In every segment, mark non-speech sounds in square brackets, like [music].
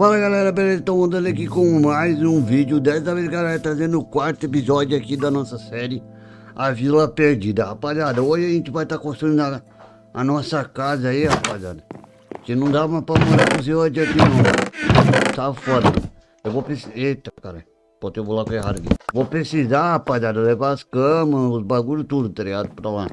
Fala galera, beleza? Estou andando aqui com mais um vídeo Dessa vez galera, trazendo o quarto episódio aqui da nossa série A Vila Perdida. Rapaziada, hoje a gente vai estar tá construindo a, a, nossa casa aí, rapaziada. Que não dá mais pra morar com os hoje aqui não. Tá foda. Eu vou precisar... Eita, cara Botei o bloco errado aqui. Vou precisar, rapaziada, levar as camas, os bagulhos tudo, tá ligado? Pra lá.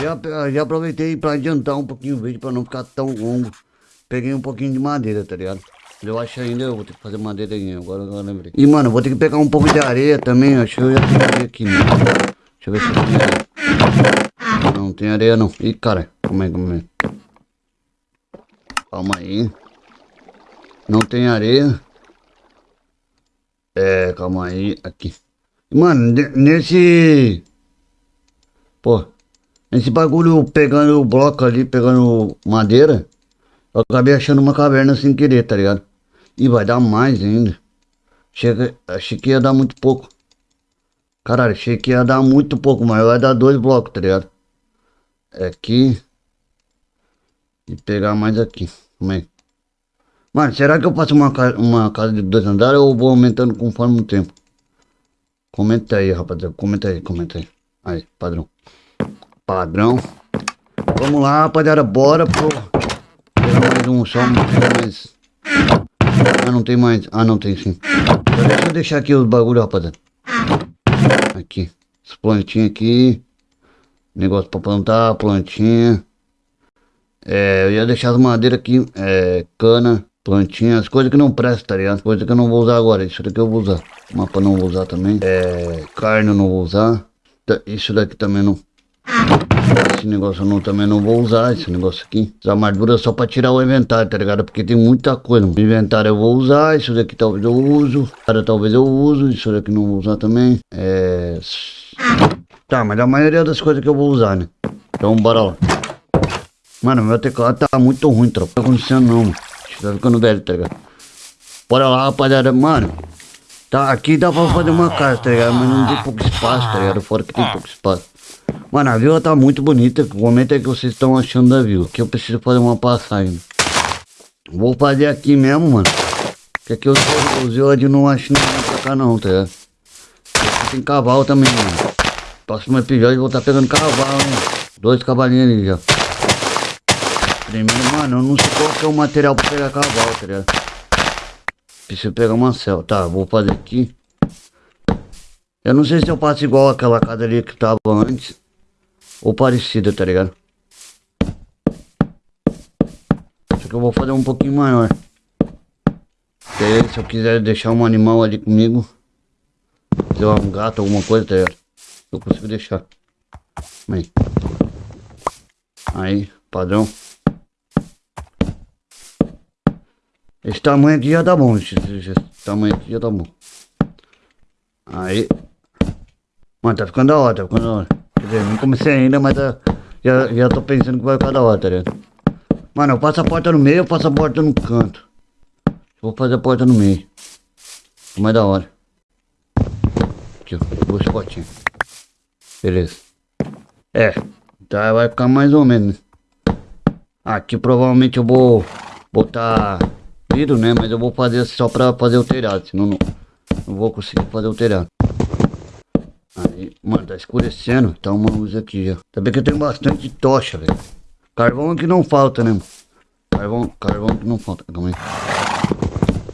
Já, já aproveitei pra adiantar um pouquinho o vídeo pra não ficar tão longo. Peguei um pouquinho de madeira, tá ligado? Eu acho ainda eu vou ter que fazer madeira aí, agora eu lembrei. E mano, vou ter que pegar um pouco de areia também, acho que eu já tenho aqui, né? Deixa eu ver se tenho areia. Não tem areia não. Ih, cara, como é, como é? Calma aí. Não tem areia. É, calma aí, aqui. Mano, nesse... Pô, nesse bagulho pegando o bloco ali, pegando madeira, eu acabei achando uma caverna sem querer, tá ligado? E vai dar mais ainda. Chega, achei que ia dar muito pouco. Caralho, achei que ia dar muito pouco, mas vai dar dois blocos, tá ligado? É aqui. E pegar mais aqui. Como é? Mano, será que eu faço uma, uma casa de dois andares ou vou aumentando conforme o tempo? Comenta aí, rapaziada. Comenta aí, comenta aí. Aí, padrão. Padrão. Vamos lá, rapaziada. Bora pro... Pegar mais um só, mais... Não tem mais. Ah, não tem sim. Eu deixar aqui os bagulho, rapaziada. Aqui. As plantinhas aqui. Negócio pra plantar, plantinha. É, eu ia deixar as madeiras aqui. É, cana, plantinha. As coisas que não prestam, tá ligado? As coisas que eu não vou usar agora. Isso daqui eu vou usar. Mapa não vou usar também. É, carne eu não vou usar. Isso daqui também não. Esse negócio eu não, também não vou usar, esse negócio aqui. Essa armadura só pra tirar o inventário, tá ligado? Porque tem muita coisa. O inventário eu vou usar, isso daqui talvez eu uso. Cara, talvez eu uso, isso daqui não vou usar também. É... Tá, mas a maioria das coisas que eu vou usar, né? Então bora lá. Mano, meu teclado tá muito ruim, tropa. Não tá acontecendo não, mano. Tá ficando velho, tá ligado? Bora lá, rapaziada. Mano, tá, aqui dá pra fazer uma casa, tá ligado? Mas não tem pouco espaço, tá ligado? Fora que tem pouco espaço. Mano, a vila tá muito bonita. Comenta aí o que vocês estão achando da vila. Que eu preciso fazer uma passagem. Vou fazer aqui mesmo, mano. Que aqui os, os de não acho ninguém pra cá não, tá ligado? Aqui tem cavalo também, mano. Próximo episódio eu vou estar tá pegando cavalo, hein? Dois cavalinhos ali já. Primeiro, mano, eu não sei qual que é o material pra pegar cavalo, tá ligado? Preciso pegar uma cel. Tá, vou fazer aqui. Eu não sei se eu passo igual aquela casa ali que tava antes. Ou parecida, tá ligado? Só que eu vou fazer um pouquinho maior. se eu quiser deixar um animal ali comigo. Se um gato, alguma coisa, tá ligado? Eu consigo deixar. Aí. Aí, padrão. Esse tamanho aqui já tá bom. Esse, esse, tamanho aqui já tá bom. Aí. Mano, tá ficando da hora, tá ficando da hora. Quer dizer, não comecei ainda, mas tá, já, já tô pensando que vai ficar da hora, tá ligado? Mano, eu passo a porta no meio, eu passo a porta no canto. Vou fazer a porta no meio. Mais da hora. Aqui, ó, duas portinhas. Beleza. É, tá, vai ficar mais ou menos. Aqui provavelmente eu vou botar vidro, né? Mas eu vou fazer só pra fazer o telhado, senão não, não vou conseguir fazer o telhado. Aí, mano, tá escurecendo. Tá uma luz aqui já. Também que eu tenho bastante tocha, velho. Carvão que não falta, né, mano? Carvão, carvão que não falta. Calma aí.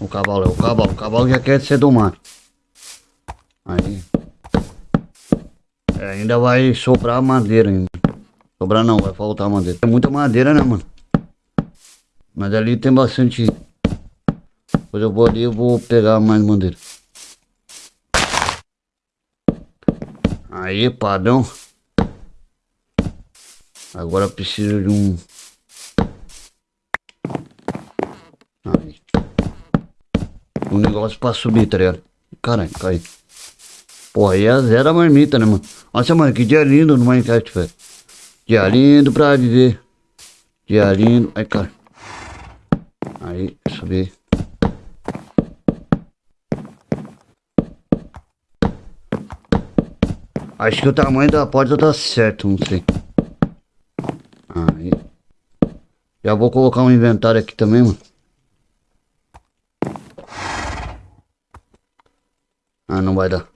O cavalo, é o cavalo. O cavalo já quer ser do mar. Aí. É, ainda vai sobrar madeira ainda. Sobrar não, vai faltar madeira. É muita madeira, né, mano? Mas ali tem bastante. Depois eu vou ali e vou pegar mais madeira. Aí, padrão. Agora preciso de um... Aí. Um negócio pra subir, tá ligado? Caralho, cai. Porra, aí é zero a marmita, né, mano? Nossa, mano, que dia lindo no Minecraft, velho. Dia lindo pra viver. Dia lindo. Ai, cara. Aí, subir. Acho que o tamanho da porta tá certo, não sei. Aí. Já vou colocar um inventário aqui também, mano. Ah, não vai dar.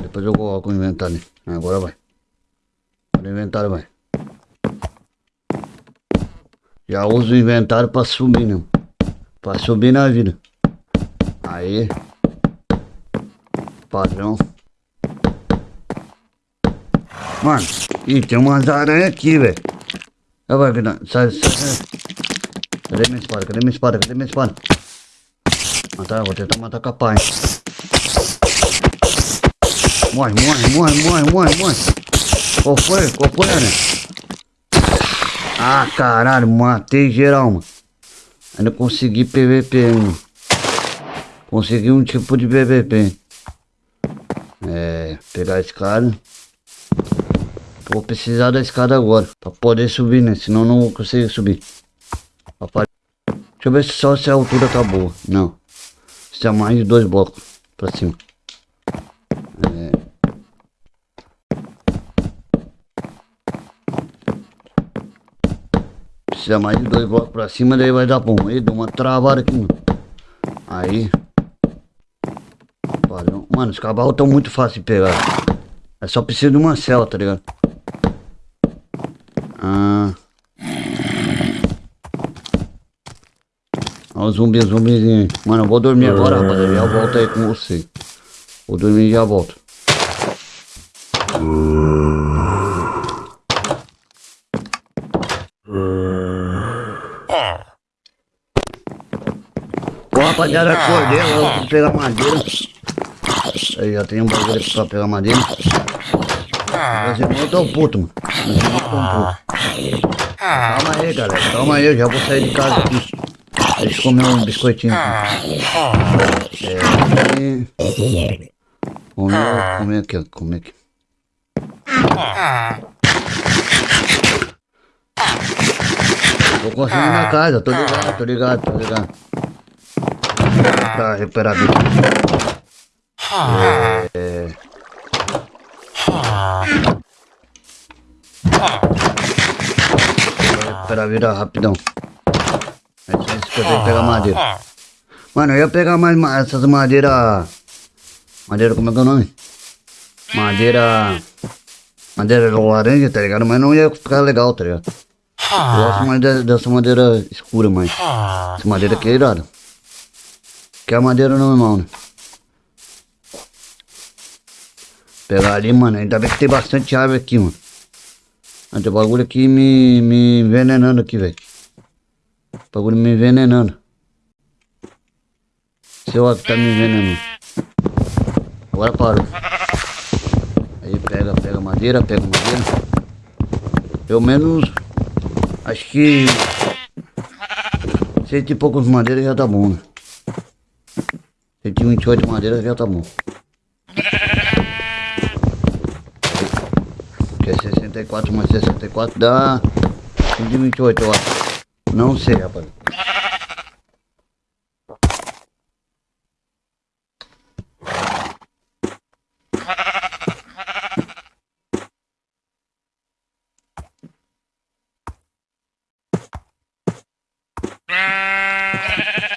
Depois eu coloco o inventário. Ah, agora vai. O inventário vai. Já uso o inventário pra subir, né? Pra subir na vida. Aí. Padrão. Mano, ih, tem umas aranhas aqui, velho. Vai, sai, sai. Cadê minha espada? Cadê minha espada? Cadê minha espada? Matar, vou tentar matar capaz. Morre, morre, morre, morre, morre, morre. Qual foi? Qual foi, né? Ah, caralho, matei geral, mano. Ainda consegui PVP, mano. Consegui um tipo de PVP. É, pegar esse cara. Vou precisar da escada agora. Pra poder subir, né? Senão não conseguir subir. Deixa eu ver só se a altura tá boa. Não. Se é mais de dois blocos pra cima. É... Precisa mais de dois blocos pra cima, daí vai dar bom. Aí deu uma travada aqui, mano. Aí. Mano, os cavalos estão muito fáceis de pegar. É só preciso de uma cela, tá ligado? Ah. Olha o zumbi, zumbizinho. Mano, eu vou dormir agora, rapaziada. Já volto aí com você. Vou dormir e já volto. Pô, rapaziada, acordei. Eu vou pegar madeira. Aí já tem um bagulho pra pegar madeira. Mas eu tô puto, mano. Eu puto. Calma aí, galera. Calma aí, eu já vou sair de casa aqui. Deixa eu comer um biscoitinho aqui. É, Comer, comer aqui. Comer aqui. Vou conseguir na casa, tô ligado, tô ligado, tô ligado. A vida. É... Vou recuperar a vida rapidão. É que eu tenho que pegar madeira. Mano, eu ia pegar mais essas madeiras. Madeira, como é que é o nome? Madeira. Madeira laranja, tá ligado? Mas não ia ficar legal, tá ligado? Eu gosto mais dessa madeira escura, mas. Essa madeira aqui é irada. Que é a madeira normal, né? Pegar ali, mano. Ainda bem que tem bastante árvore aqui, mano. Tem bagulho aqui me, me envenenando aqui, velho. Bagulho me envenenando. Seu ó que tá me envenenando. Agora parou. Aí pega, pega madeira, pega madeira. Pelo menos, acho que cento e poucos madeiras já tá bom, né? 128 madeiras já tá bom. Que é 64 mais 64 dá 128, eu acho. Não sei, rapaz.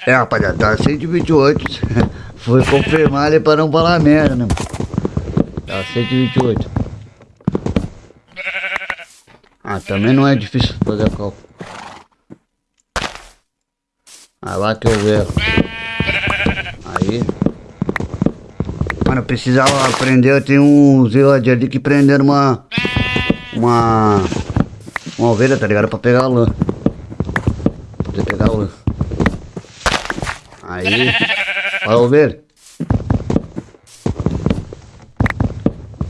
É, rapaziada, tá 128. [laughs] Foi confirmar ali pra não falar merda, né? Tá 128. Ah, também não é difícil fazer cálculo. Lá que eu vejo. Aí. Mano, eu precisava aprender. Tem um zelador ali que prenderam uma. Uma. Uma ovelha, tá ligado? Pra pegar a lã. Poder pegar a lã. Aí. Vai ovelha.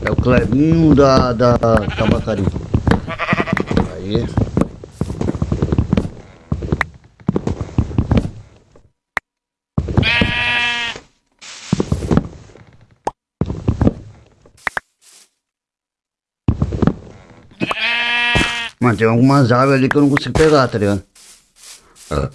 É o Clebinho da, da tabacaria. Aí. Mano, tem algumas árvores ali que eu não consigo pegar, tá ligado? Ah.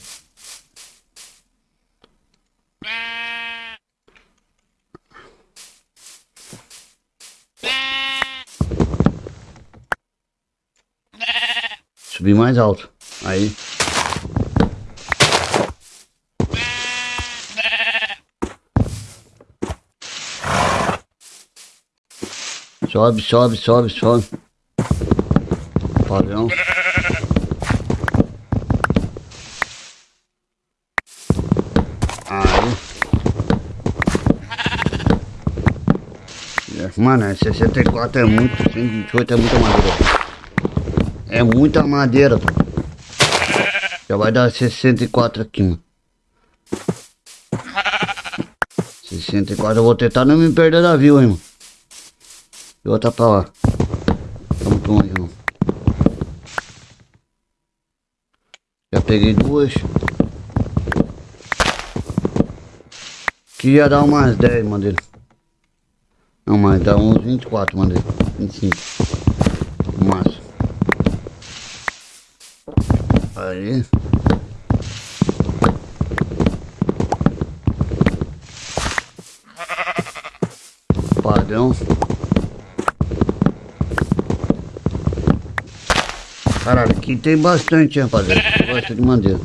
Subir mais alto. Aí. Sobe, sobe, sobe, sobe. Padrão. Aí. Mano, é 64 é muito, 128 é muita madeira. É muita madeira, pô. Já vai dar 64 aqui, mano. 64, eu vou tentar não me perder da view, hein, mano. E outra pra lá. Tá muito longe, não. Já peguei duas. Que ia dar umas 10 madeira. Não, mas dá uns 24 madeira. 25. Aí. Padrão. Caralho, aqui tem bastante, rapaziada. Bastante de madeira.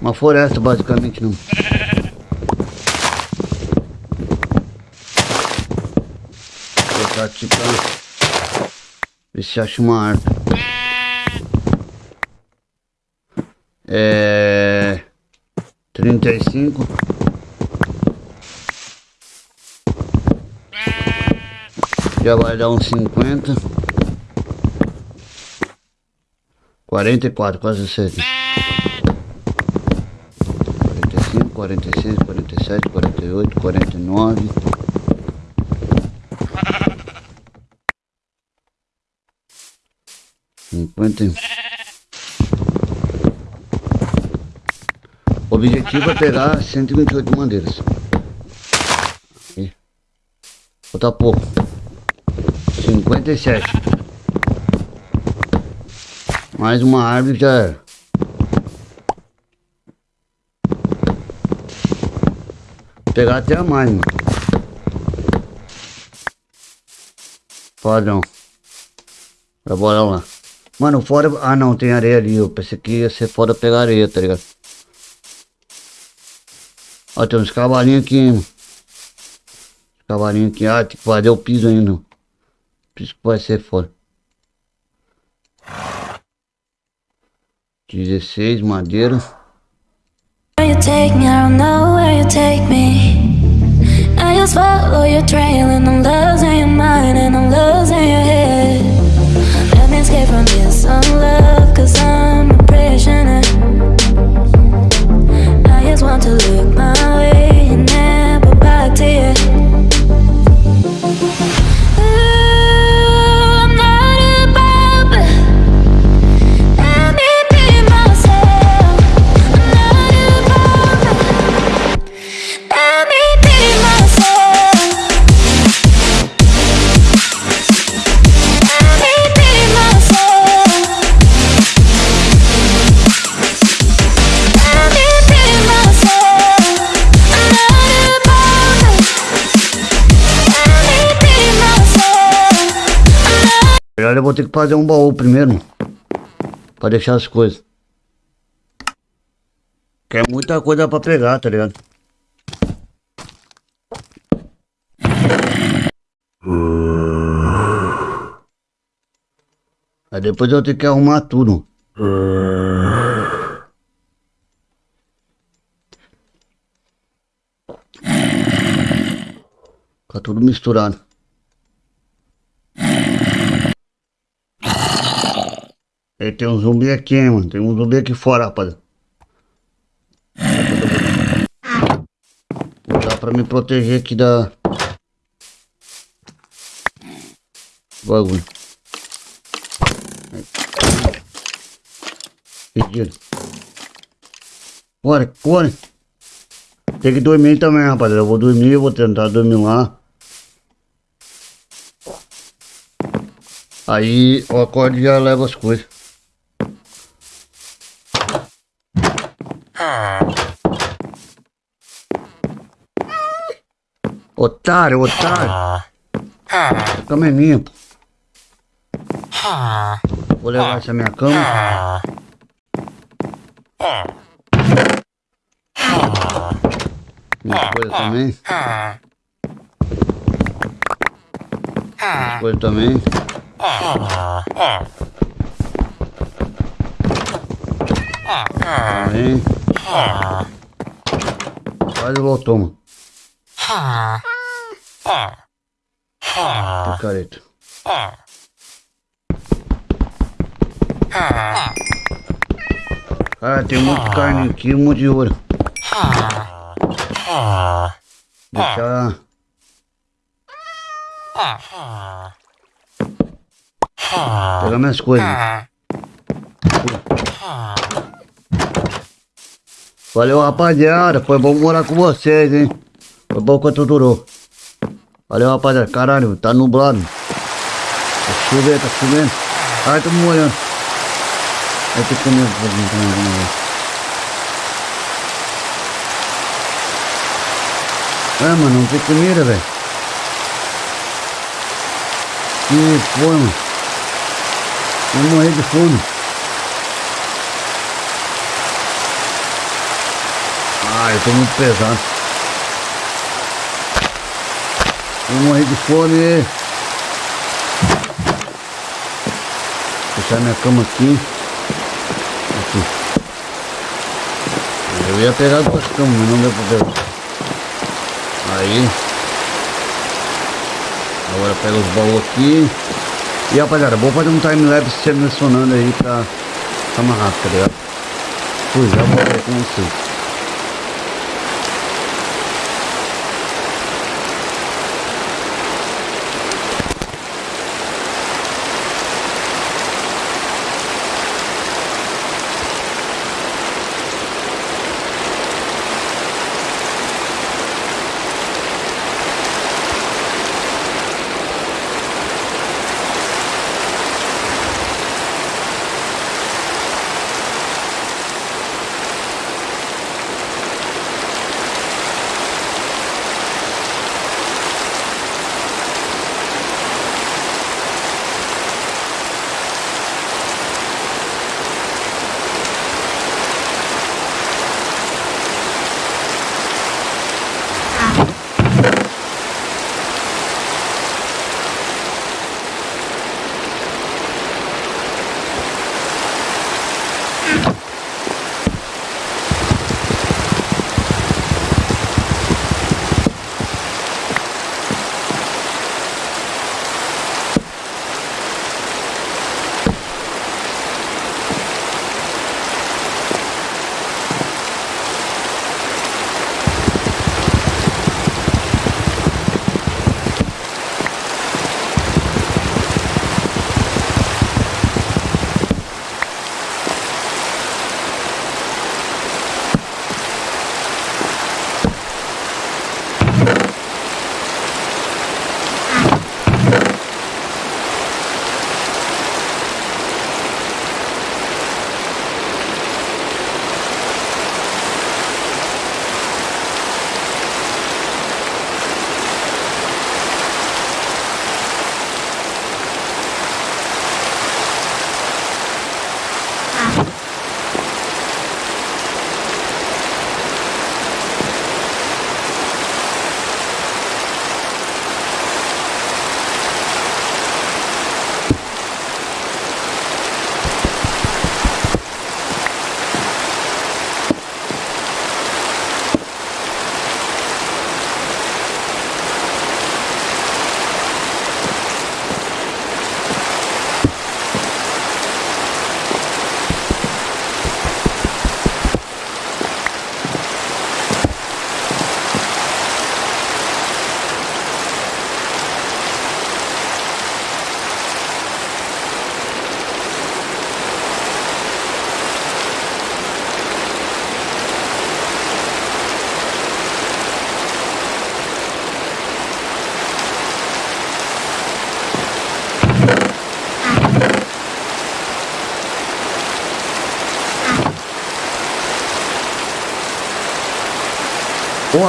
Uma floresta, basicamente, não. Vou botar aqui pra ver se acha uma árvore. É... Trinta e cinco. Já vai dar uns cinquenta. Quarenta e quatro, quase certo. 46, 47, 48, 49. Cinquenta. O objetivo é pegar 128 bandeiras. Falta pouco. 57. Mais uma árvore já era. pegar até a mais, mano. Padrão. Vai bora lá. Mano, fora... Ah, não, tem areia ali. Eu pensei que ia ser foda pegar areia, tá ligado? Ó, tem uns cavalinhos aqui, mano. Cavalinhos aqui. Ah, tem que fazer o piso ainda. Piso que vai ser foda. 16, madeira. Where you take me, I don't know where you take me. I just follow your trail and I'm losing your mind and I'm losing your head. Escape from this love, cause I'm a prisoner. I just want to look my way eu vou ter que fazer um baú primeiro. Pra deixar as coisas. Que é muita coisa pra pegar, tá ligado? Aí depois eu tenho que arrumar tudo. Fica tudo misturado. E tem um zumbi aqui, mano. Tem um zumbi aqui fora, rapaz. Dá pra me proteger aqui da... Bagulho. Pedido. Bora, bora. Tem que dormir também, rapaziada. Eu vou dormir, eu vou tentar dormir lá. Aí o acorde já leva as coisas. Otário, otário. Cama é minha. Vou levar essa minha cama. Minhas coisas também. Minhas coisas também. Também. Quase voltou, mano. Picareta. Cara, tem muito carne aqui, um monte de ouro. Deixa. Pegar minhas coisas. Valeu, rapaziada. Foi bom morar com vocês, hein? Foi bom quanto durou. Valeu, rapaziada. Caralho, tá nublado. Tá chovendo, tá chovendo. Ai, tô molhando. Vai ter que comer um pouquinho também. É, mano, não tem comida, velho. Que foi, mano. Vou morrer de fome. Ah, eu tô muito pesado. Vou morrer de fome. Deixar minha cama aqui. Aqui. Eu ia pegar duas camas, mas não deu pra pegar. Aí. Agora pega os baús aqui. E rapaziada, vou fazer um time-lapse selecionando aí pra ficar mais rápido, tá ligado? Fui, já voltei com vocês.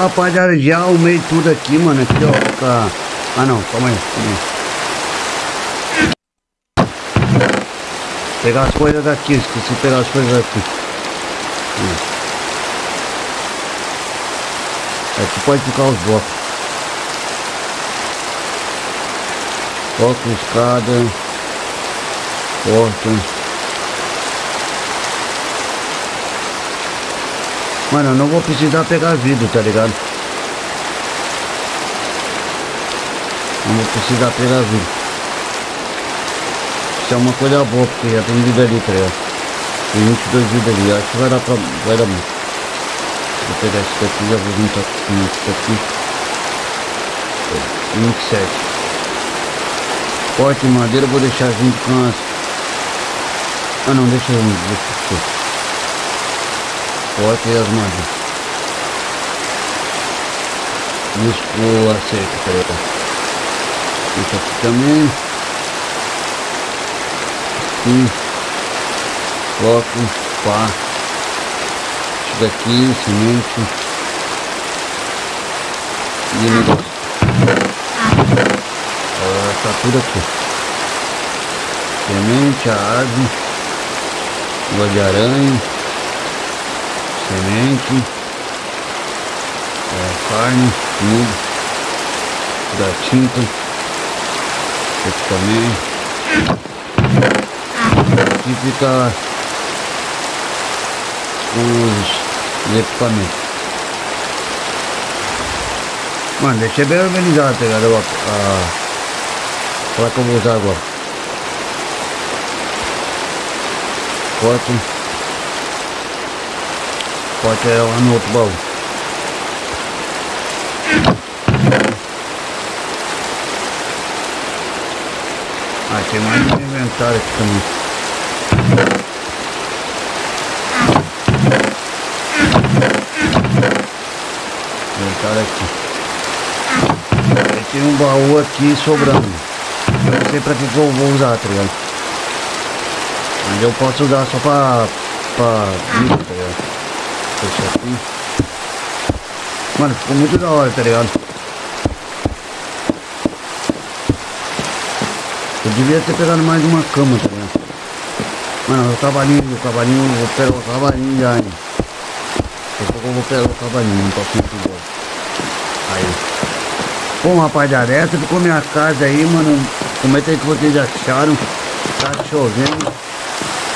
Rapaziada, já arrumei tudo aqui, mano. Aqui, ó. Fica... Ah não, calma aí, calma aí. Pegar as coisas daqui, esqueci de pegar as coisas daqui. Aqui pode ficar os blocos. Bloco, escada, porta. Mano, eu não vou precisar pegar vidro, tá ligado? Não vou precisar pegar vidro. Isso é uma coisa boa, porque já tem vidro ali, tá ligado? Tem 22 vidros ali, acho que vai dar pra... vai dar muito. Vou pegar esse daqui, já vou juntar com esse daqui. 27. Porta e madeira vou deixar junto com as... Ah não, deixa junto, deixa aqui. Porta e as o acerto, tá ligado? Isso aqui também. Aqui. Bloco, pá. Isso daqui, semente. E negócio. Ah, tá tudo aqui. Semente, a árvore. Água de aranha. Semente. É, carne, tudo. Da tinta. Esse também. Aqui fica os equipamentos. Mano, deixei bem organizado, tá ligado? A, a placa que eu vou usar agora. Corte. Corte é lá no outro baú. Ah, tem mais um inventário aqui também. Inventário aqui. Aí tem um baú aqui sobrando. Eu não sei pra que, que eu vou usar, tá ligado? Mas eu posso usar só pra... pra... Esse aqui. Mano, ficou muito da hora, tá ligado? Eu devia ter pegado mais uma cama, tá ligado? Mano, o cavalinho, o cavalinho, vou pegar o cavalinho já, hein? Eu vou pegar o cavalinho, não posso ir embora. Aí. Bom, rapaziada, essa ficou minha casa aí, mano. Comenta aí que vocês acharam. Tá chovendo.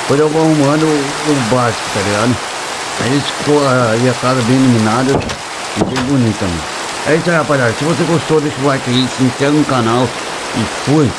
Depois eu vou arrumando o, o básico, tá ligado? Aí ficou aí a casa bem iluminada e bem bonita, mano. É isso aí, rapaziada. Se você gostou, deixa o like aí, se inscreve no canal e fui.